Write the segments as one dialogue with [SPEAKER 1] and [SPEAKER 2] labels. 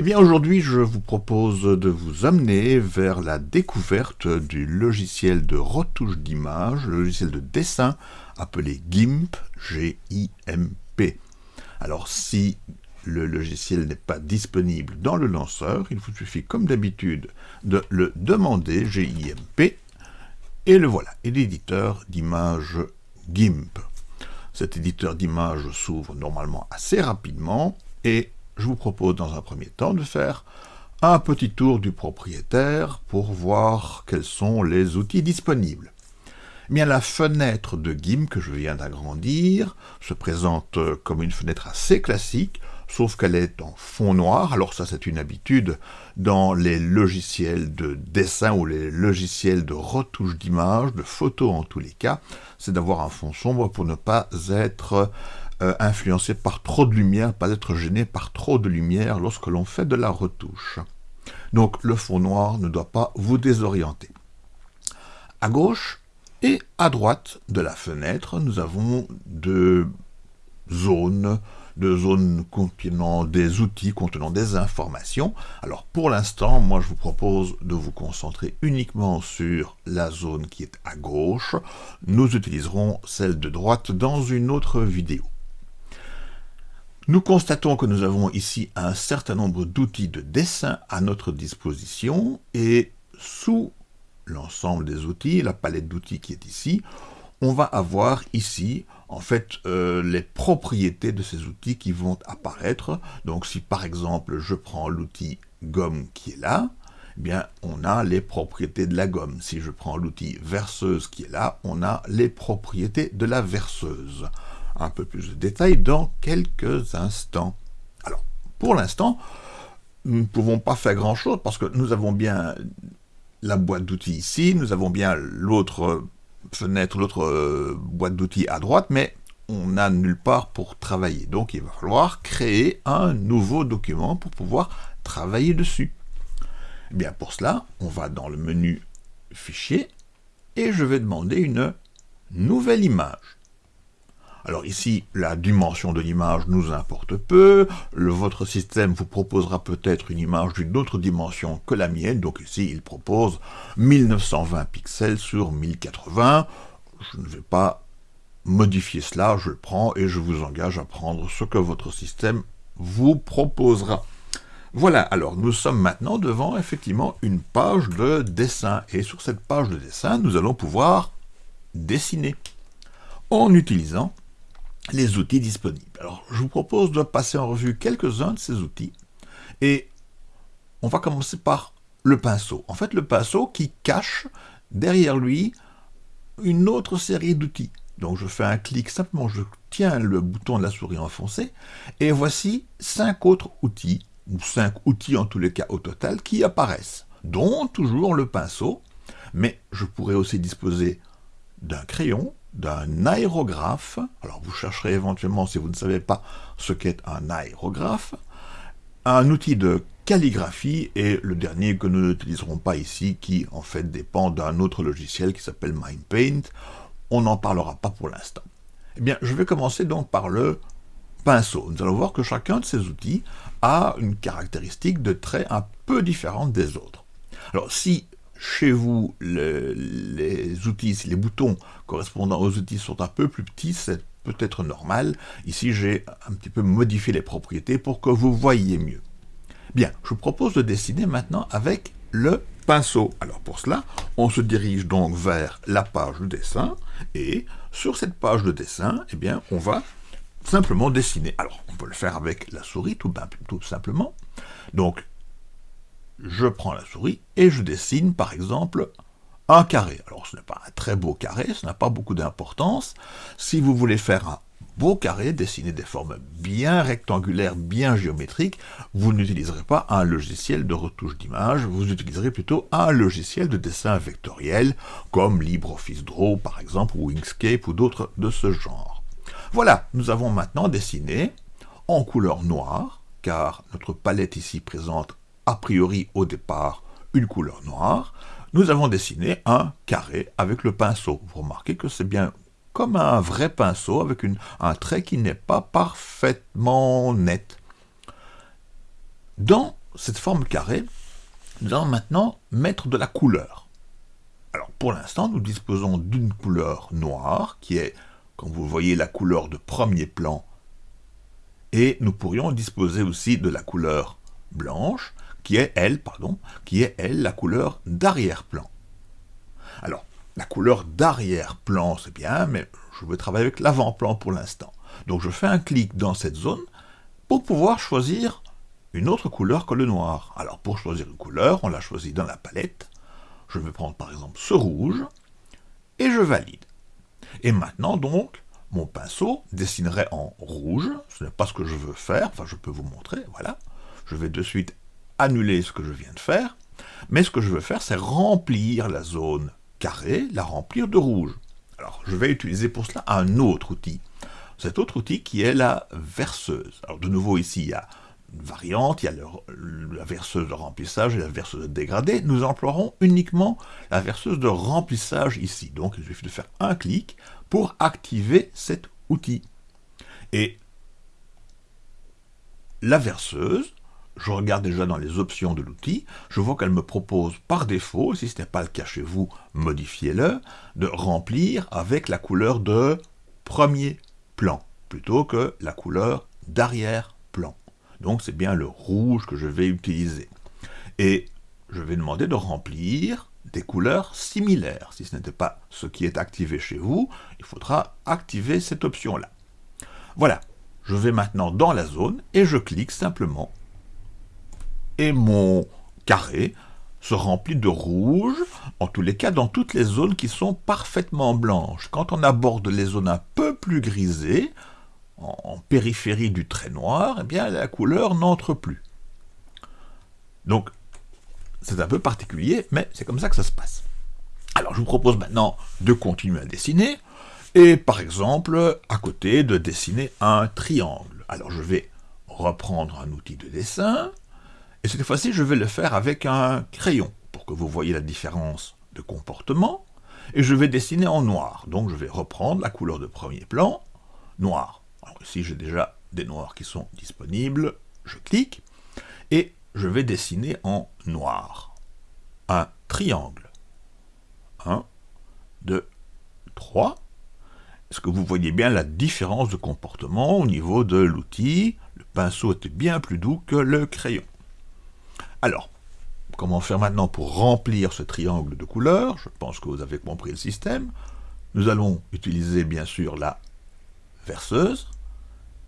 [SPEAKER 1] Eh bien aujourd'hui je vous propose de vous amener vers la découverte du logiciel de retouche d'image, le logiciel de dessin appelé GIMP, G-I-M-P. Alors si le logiciel n'est pas disponible dans le lanceur, il vous suffit comme d'habitude de le demander, G-I-M-P, et le voilà, et l'éditeur d'image GIMP. Cet éditeur d'image s'ouvre normalement assez rapidement, et je vous propose dans un premier temps de faire un petit tour du propriétaire pour voir quels sont les outils disponibles. Eh la fenêtre de GIMP que je viens d'agrandir se présente comme une fenêtre assez classique, sauf qu'elle est en fond noir. Alors ça, c'est une habitude dans les logiciels de dessin ou les logiciels de retouche d'image, de photos en tous les cas, c'est d'avoir un fond sombre pour ne pas être euh, influencé par trop de lumière, pas être gêné par trop de lumière lorsque l'on fait de la retouche. Donc le fond noir ne doit pas vous désorienter. À gauche et à droite de la fenêtre, nous avons deux zones, deux zones contenant des outils, contenant des informations. Alors pour l'instant, moi je vous propose de vous concentrer uniquement sur la zone qui est à gauche. Nous utiliserons celle de droite dans une autre vidéo. Nous constatons que nous avons ici un certain nombre d'outils de dessin à notre disposition et sous l'ensemble des outils, la palette d'outils qui est ici, on va avoir ici en fait euh, les propriétés de ces outils qui vont apparaître. Donc si par exemple je prends l'outil gomme qui est là, eh bien on a les propriétés de la gomme. Si je prends l'outil verseuse qui est là, on a les propriétés de la verseuse un peu plus de détails dans quelques instants. Alors, pour l'instant, nous ne pouvons pas faire grand-chose parce que nous avons bien la boîte d'outils ici, nous avons bien l'autre fenêtre, l'autre euh, boîte d'outils à droite, mais on n'a nulle part pour travailler. Donc il va falloir créer un nouveau document pour pouvoir travailler dessus. Eh bien pour cela, on va dans le menu Fichier, et je vais demander une nouvelle image. Alors ici, la dimension de l'image nous importe peu, votre système vous proposera peut-être une image d'une autre dimension que la mienne, donc ici il propose 1920 pixels sur 1080, je ne vais pas modifier cela, je le prends et je vous engage à prendre ce que votre système vous proposera. Voilà, alors nous sommes maintenant devant effectivement une page de dessin, et sur cette page de dessin, nous allons pouvoir dessiner. En utilisant les outils disponibles. Alors, je vous propose de passer en revue quelques-uns de ces outils, et on va commencer par le pinceau. En fait, le pinceau qui cache derrière lui une autre série d'outils. Donc je fais un clic, simplement je tiens le bouton de la souris enfoncé, et voici cinq autres outils, ou cinq outils en tous les cas au total, qui apparaissent, dont toujours le pinceau, mais je pourrais aussi disposer d'un crayon, d'un aérographe. Alors vous chercherez éventuellement, si vous ne savez pas ce qu'est un aérographe, un outil de calligraphie et le dernier que nous n'utiliserons pas ici, qui en fait dépend d'un autre logiciel qui s'appelle MindPaint. On n'en parlera pas pour l'instant. Eh bien, je vais commencer donc par le pinceau. Nous allons voir que chacun de ces outils a une caractéristique de trait un peu différente des autres. Alors, si chez vous, les outils, les boutons correspondant aux outils sont un peu plus petits, c'est peut-être normal. Ici, j'ai un petit peu modifié les propriétés pour que vous voyiez mieux. Bien, je vous propose de dessiner maintenant avec le pinceau. Alors pour cela, on se dirige donc vers la page de dessin, et sur cette page de dessin, eh bien, on va simplement dessiner. Alors, on peut le faire avec la souris, tout, tout simplement. Donc, je prends la souris et je dessine par exemple un carré. Alors ce n'est pas un très beau carré, ce n'a pas beaucoup d'importance. Si vous voulez faire un beau carré, dessiner des formes bien rectangulaires, bien géométriques, vous n'utiliserez pas un logiciel de retouche d'image, vous utiliserez plutôt un logiciel de dessin vectoriel, comme LibreOffice Draw par exemple, ou Inkscape, ou d'autres de ce genre. Voilà, nous avons maintenant dessiné en couleur noire, car notre palette ici présente a priori au départ une couleur noire, nous avons dessiné un carré avec le pinceau. Vous remarquez que c'est bien comme un vrai pinceau avec un trait qui n'est pas parfaitement net. Dans cette forme carrée, nous allons maintenant mettre de la couleur. Alors pour l'instant, nous disposons d'une couleur noire, qui est, comme vous voyez, la couleur de premier plan, et nous pourrions disposer aussi de la couleur blanche, qui est elle, pardon, qui est elle la couleur d'arrière-plan. Alors, la couleur d'arrière-plan, c'est bien, mais je veux travailler avec l'avant-plan pour l'instant. Donc je fais un clic dans cette zone pour pouvoir choisir une autre couleur que le noir. Alors pour choisir une couleur, on l'a choisi dans la palette. Je vais prendre par exemple ce rouge, et je valide. Et maintenant donc, mon pinceau dessinerait en rouge, ce n'est pas ce que je veux faire, enfin je peux vous montrer, voilà. Je vais de suite annuler ce que je viens de faire, mais ce que je veux faire, c'est remplir la zone carrée, la remplir de rouge. Alors, je vais utiliser pour cela un autre outil. Cet autre outil qui est la verseuse. Alors, de nouveau, ici, il y a une variante, il y a la verseuse de remplissage et la verseuse de dégradé. Nous emploierons uniquement la verseuse de remplissage ici. Donc, il suffit de faire un clic pour activer cet outil. Et la verseuse je regarde déjà dans les options de l'outil, je vois qu'elle me propose par défaut, si ce n'est pas le cas chez vous, modifiez-le, de remplir avec la couleur de premier plan, plutôt que la couleur d'arrière-plan. Donc c'est bien le rouge que je vais utiliser. Et je vais demander de remplir des couleurs similaires. Si ce n'était pas ce qui est activé chez vous, il faudra activer cette option-là. Voilà, je vais maintenant dans la zone et je clique simplement et mon carré se remplit de rouge, en tous les cas dans toutes les zones qui sont parfaitement blanches. Quand on aborde les zones un peu plus grisées, en, périphérie du trait noir, eh bien la couleur n'entre plus. Donc c'est un peu particulier, mais c'est comme ça que ça se passe. Alors je vous propose maintenant de continuer à dessiner, et par exemple, à côté, de dessiner un triangle. Alors je vais reprendre un outil de dessin, et cette fois-ci, je vais le faire avec un crayon, pour que vous voyez la différence de comportement, et je vais dessiner en noir. Donc je vais reprendre la couleur de premier plan, noir. Alors ici, j'ai déjà des noirs qui sont disponibles, je clique, et je vais dessiner en noir un triangle. 1, 2, 3. Est-ce que vous voyez bien la différence de comportement au niveau de l'outil? Le pinceau était bien plus doux que le crayon. Alors, comment faire maintenant pour remplir ce triangle de couleurs? Je pense que vous avez compris le système. Nous allons utiliser bien sûr la verseuse,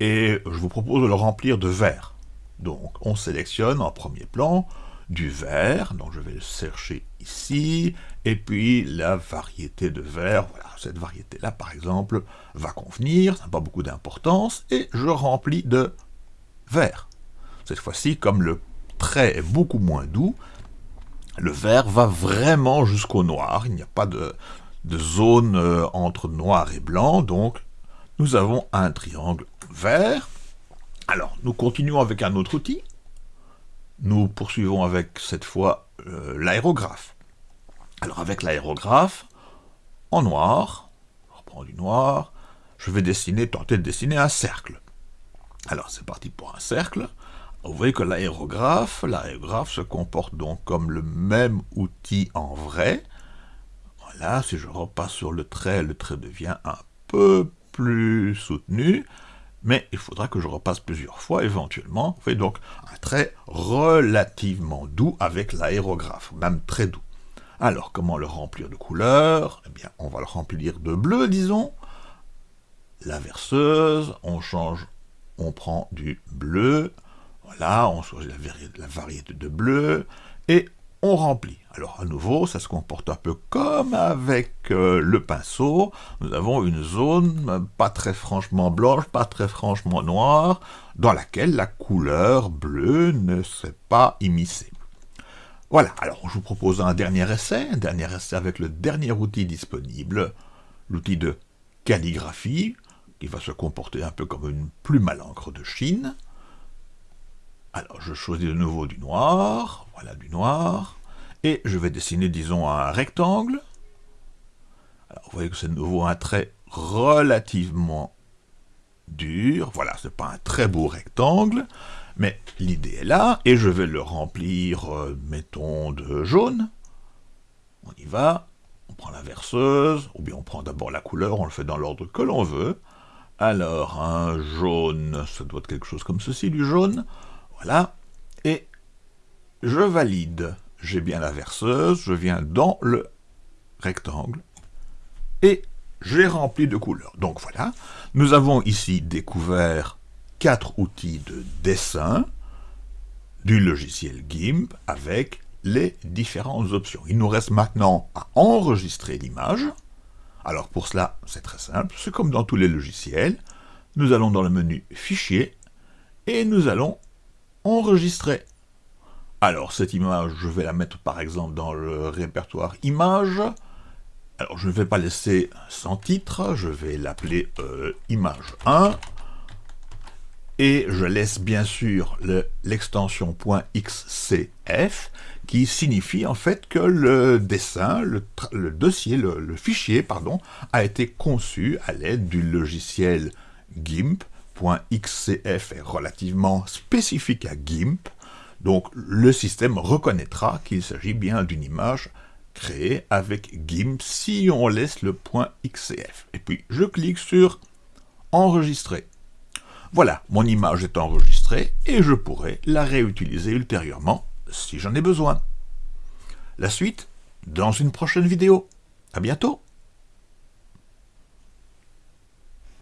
[SPEAKER 1] et je vous propose de le remplir de vert. Donc on sélectionne en premier plan du vert, donc je vais le chercher ici, et puis la variété de vert, voilà, cette variété-là par exemple va convenir, ça n'a pas beaucoup d'importance, et je remplis de vert. Cette fois-ci, comme le trait est beaucoup moins doux, le vert va vraiment jusqu'au noir, il n'y a pas de, zone euh, entre noir et blanc, donc nous avons un triangle vert. Alors, nous continuons avec un autre outil. Nous poursuivons avec, cette fois, euh, l'aérographe. Alors, avec l'aérographe, en noir, je reprends du noir, je vais dessiner, tenter de dessiner un cercle. Alors, c'est parti pour un cercle. Vous voyez que l'aérographe, se comporte donc comme le même outil en vrai. Voilà, si je repasse sur le trait, le trait devient un peu plus soutenu, mais il faudra que je repasse plusieurs fois éventuellement. Vous voyez donc un trait relativement doux avec l'aérographe, même très doux. Alors, comment le remplir de couleurs? Eh bien, on va le remplir de bleu, disons. La verseuse, on change, on prend du bleu, voilà, on choisit la, variété de bleu, et on remplit. Alors à nouveau, ça se comporte un peu comme avec euh, le pinceau. Nous avons une zone pas très franchement blanche, pas très franchement noire, dans laquelle la couleur bleue ne s'est pas immiscée. Voilà, alors je vous propose un dernier essai, un dernier essai avec le dernier outil disponible, l'outil de calligraphie, qui va se comporter un peu comme une plume à l'encre de Chine. Alors, je choisis de nouveau du noir, voilà du noir, et je vais dessiner, disons, un rectangle. Alors, vous voyez que c'est de nouveau un trait relativement dur, voilà, c'est pas un très beau rectangle, Mais l'idée est là, et je vais le remplir, euh, mettons, de jaune. On y va, on prend la verseuse, ou bien on prend d'abord la couleur, on le fait dans l'ordre que l'on veut. Alors, un jaune, ça doit être quelque chose comme ceci, du jaune. Voilà. Et je valide. J'ai bien la verseuse, je viens dans le rectangle, et j'ai rempli de couleurs. Donc voilà, nous avons ici découvert quatre outils de dessin du logiciel GIMP avec les différentes options. Il nous reste maintenant à enregistrer l'image. Alors pour cela, c'est très simple, c'est comme dans tous les logiciels. Nous allons dans le menu Fichier et nous allons enregistrer. Alors cette image, je vais la mettre par exemple dans le répertoire Images. Alors je ne vais pas laisser sans titre, je vais l'appeler euh, image 1, et je laisse bien sûr l'extension .xcf, qui signifie en fait que le dessin, le, dossier, le, fichier, pardon, a été conçu à l'aide du logiciel GIMP. .xcf est relativement spécifique à GIMP, donc le système reconnaîtra qu'il s'agit bien d'une image créé avec GIMP si on laisse le point XCF. Et puis je clique sur Enregistrer. Voilà, mon image est enregistrée et je pourrai la réutiliser ultérieurement si j'en ai besoin. La suite dans une prochaine vidéo. À bientôt